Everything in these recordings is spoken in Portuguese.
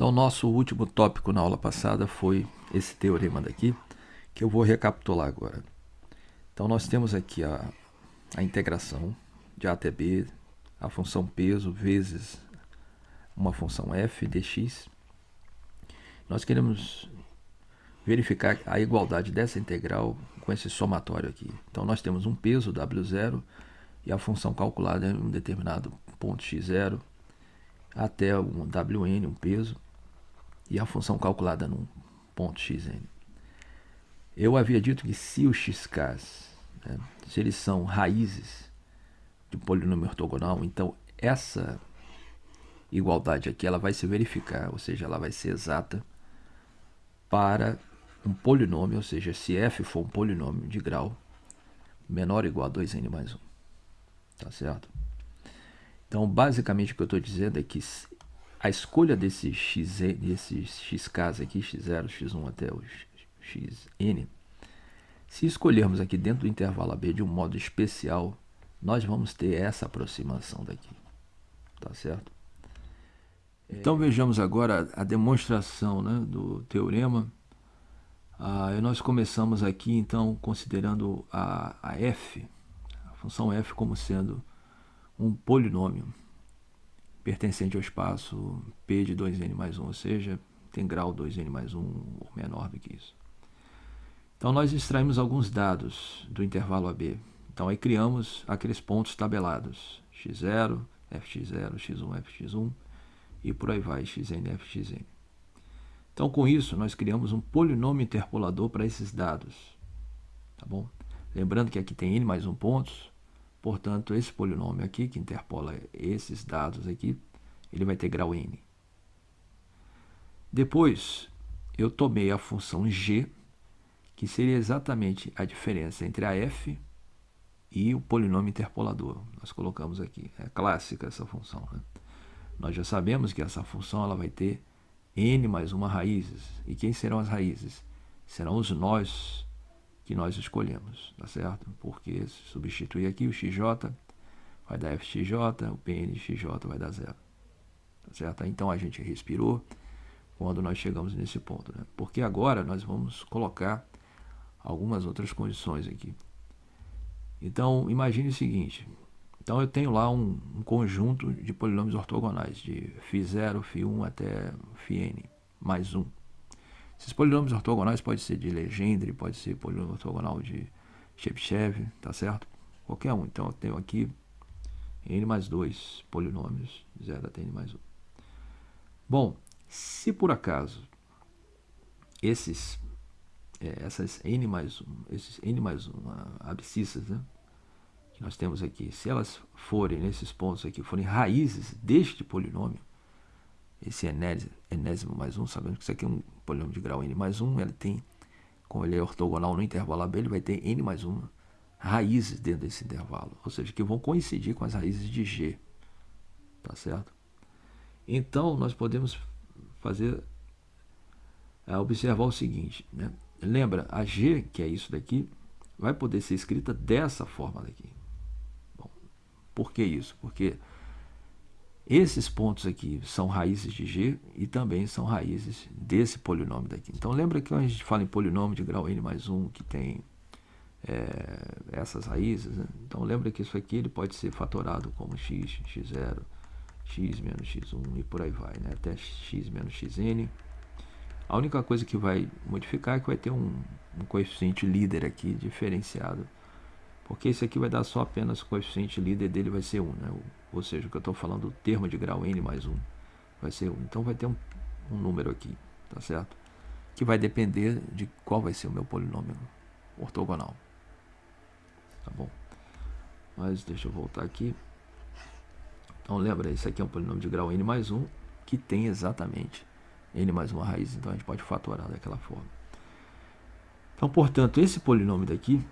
Então, nosso último tópico na aula passada foi esse teorema daqui, que eu vou recapitular agora. Então, nós temos aqui a, a integração de A até B, a função peso vezes uma função f dx. Nós queremos verificar a igualdade dessa integral com esse somatório aqui. Então, nós temos um peso W0 e a função calculada em um determinado ponto x0 até um wn, um peso, e a função calculada num ponto xn. Eu havia dito que se os xk's, né, se eles são raízes de polinômio ortogonal, então essa igualdade aqui ela vai se verificar, ou seja, ela vai ser exata para um polinômio, ou seja, se f for um polinômio de grau menor ou igual a 2n mais 1. Tá certo? Então, basicamente, o que eu estou dizendo é que a escolha desses x, desses xk's aqui, x0, x1 até o xn, se escolhermos aqui dentro do intervalo AB de um modo especial, nós vamos ter essa aproximação daqui. Tá certo? Então vejamos agora a demonstração né, do teorema. Ah, nós começamos aqui então considerando a, a f, a função f como sendo um polinômio pertencente ao espaço P de 2n mais 1, ou seja, tem grau 2n mais 1 ou menor do que isso. Então nós extraímos alguns dados do intervalo AB. Então aí criamos aqueles pontos tabelados, x0, fx0, x1, fx1 e por aí vai, xn, fxn. Então com isso nós criamos um polinômio interpolador para esses dados. Tá bom? Lembrando que aqui tem n mais 1 pontos, Portanto, esse polinômio aqui, que interpola esses dados aqui, ele vai ter grau n. Depois, eu tomei a função g, que seria exatamente a diferença entre a f e o polinômio interpolador. Nós colocamos aqui, é clássica essa função. Né? Nós já sabemos que essa função ela vai ter n mais uma raízes. E quem serão as raízes? Serão os nós que nós escolhemos, tá certo? Porque se substituir aqui o xj vai dar fxj, o pnxj vai dar zero, tá certo? Então a gente respirou quando nós chegamos nesse ponto, né? Porque agora nós vamos colocar algumas outras condições aqui. Então imagine o seguinte, então eu tenho lá um, um conjunto de polinômios ortogonais de φ0, φ1 até φn mais 1. Esses polinômios ortogonais pode ser de Legendre, pode ser polinômio ortogonal de Chebyshev, tá certo? Qualquer um. Então eu tenho aqui n mais 2 polinômios, 0 até n mais 1. Bom, se por acaso esses, é, essas n mais 1, esses n mais 1 abscissas, né, que nós temos aqui, se elas forem, nesses pontos aqui, forem raízes deste polinômio, esse enésimo, mais 1, sabendo que isso aqui é um polinômio de grau n mais 1, ele tem, como ele é ortogonal no intervalo AB, ele vai ter n mais 1 raízes dentro desse intervalo, ou seja, que vão coincidir com as raízes de g, tá certo? Então, nós podemos fazer, é, observar o seguinte, né? lembra, a g, que é isso daqui, vai poder ser escrita dessa forma daqui. Bom, por que isso? Porque esses pontos aqui são raízes de g e também são raízes desse polinômio daqui. Então lembra que quando a gente fala em polinômio de grau n mais 1 que tem é, essas raízes, né? então lembra que isso aqui ele pode ser fatorado como x, x0, x menos x1 e por aí vai, né? até x menos xn. A única coisa que vai modificar é que vai ter um, um coeficiente líder aqui diferenciado, porque esse aqui vai dar só apenas o coeficiente líder dele vai ser 1, né? Ou seja, o que eu estou falando, o termo de grau n mais 1 vai ser 1. Então vai ter um, um número aqui, tá certo? Que vai depender de qual vai ser o meu polinômio ortogonal. Tá bom? Mas deixa eu voltar aqui. Então lembra, esse aqui é um polinômio de grau n mais 1, que tem exatamente n mais uma raiz, então a gente pode fatorar daquela forma. Então, portanto, esse polinômio daqui,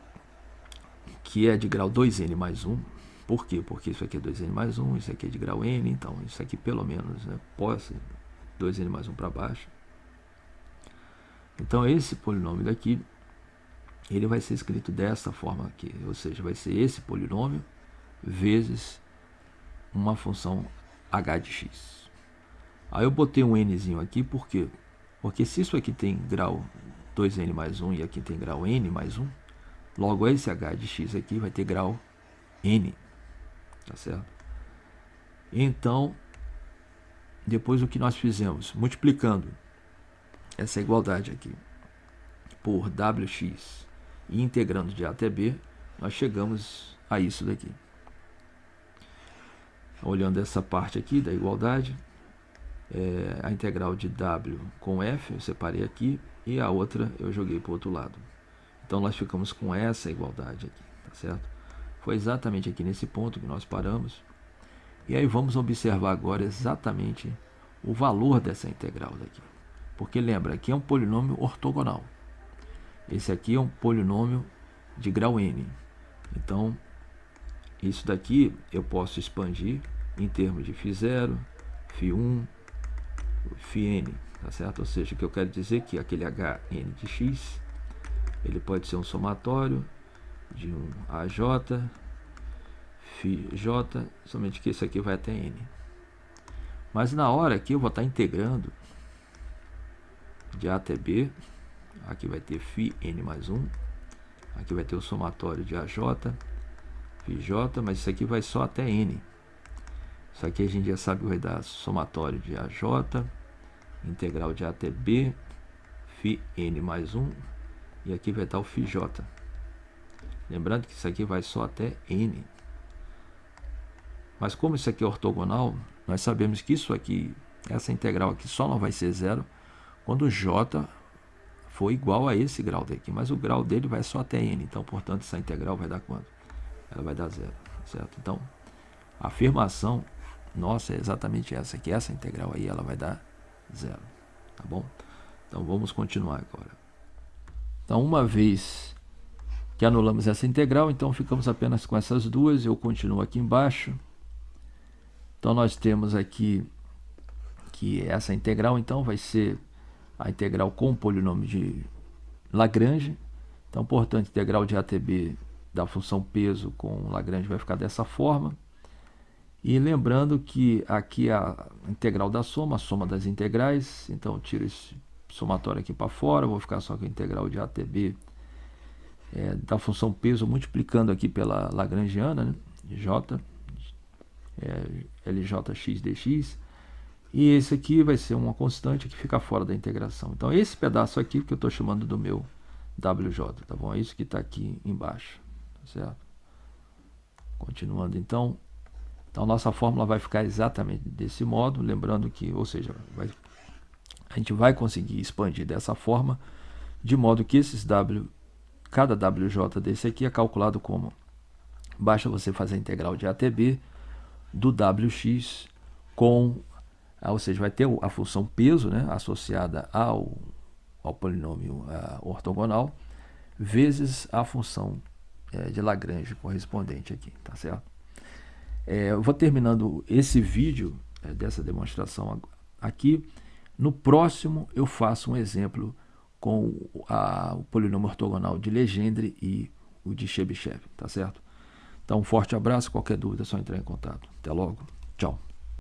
que é de grau 2n mais 1, por quê? Porque isso aqui é 2n mais 1, isso aqui é de grau n, então isso aqui pelo menos né, pode ser 2n mais 1 para baixo. Então esse polinômio daqui, ele vai ser escrito dessa forma aqui, ou seja, vai ser esse polinômio vezes uma função h de x. Aí eu botei um nzinho aqui, por quê? Porque se isso aqui tem grau 2n mais 1 e aqui tem grau n mais 1, logo esse h de x aqui vai ter grau n, tá certo? Então, depois o que nós fizemos? Multiplicando essa igualdade aqui por wx e integrando de a até b, nós chegamos a isso daqui. Olhando essa parte aqui da igualdade, é, a integral de w com f, eu separei aqui, e a outra eu joguei para o outro lado. Então nós ficamos com essa igualdade aqui, tá certo? Foi exatamente aqui nesse ponto que nós paramos. E aí vamos observar agora exatamente o valor dessa integral daqui. Porque lembra, aqui é um polinômio ortogonal. Esse aqui é um polinômio de grau n. Então, isso daqui eu posso expandir em termos de φ0, φ1, φn, tá certo? Ou seja, que eu quero dizer que aquele hn de x, ele pode ser um somatório de um aj, φj, somente que esse aqui vai até n. Mas na hora que eu vou estar integrando de A até B, aqui vai ter φ n mais 1, aqui vai ter o somatório de AJ, φJ, mas isso aqui vai só até n. Isso aqui a gente já sabe que vai dar somatório de AJ, integral de A até B, φ n mais 1, e aqui vai estar o φJ. Lembrando que isso aqui vai só até n. Mas como isso aqui é ortogonal, nós sabemos que isso aqui, essa integral aqui só não vai ser zero quando j for igual a esse grau daqui. Mas o grau dele vai só até n. Então, portanto, essa integral vai dar quanto? Ela vai dar zero, certo? Então, a afirmação nossa é exatamente essa, que essa integral aí ela vai dar zero, tá bom? Então, vamos continuar agora. Então, uma vez que anulamos essa integral, então ficamos apenas com essas duas. Eu continuo aqui embaixo. Então nós temos aqui que essa integral então vai ser a integral com o polinômio de Lagrange. Então, portanto, integral de ATB da função peso com Lagrange vai ficar dessa forma. E lembrando que aqui é a integral da soma, a soma das integrais. Então, tiro esse somatório aqui para fora, vou ficar só com a integral de ATB é, da função peso multiplicando aqui pela Lagrangiana, né? J é, dx, e esse aqui vai ser uma constante que fica fora da integração. Então, esse pedaço aqui que eu estou chamando do meu WJ, tá bom? É isso que está aqui embaixo, tá certo? Continuando, então, então nossa fórmula vai ficar exatamente desse modo, lembrando que, ou seja, vai, a gente vai conseguir expandir dessa forma, de modo que esses W, cada WJ desse aqui é calculado como, basta você fazer a integral de ATB, do Wx com, ah, ou seja, vai ter a função peso né, associada ao, ao polinômio uh, ortogonal, vezes a função é, de Lagrange correspondente aqui, tá certo? É, eu vou terminando esse vídeo é, dessa demonstração aqui. No próximo eu faço um exemplo com a, o polinômio ortogonal de Legendre e o de Chebyshev, tá certo? Então, um forte abraço. Qualquer dúvida é só entrar em contato. Até logo. Tchau.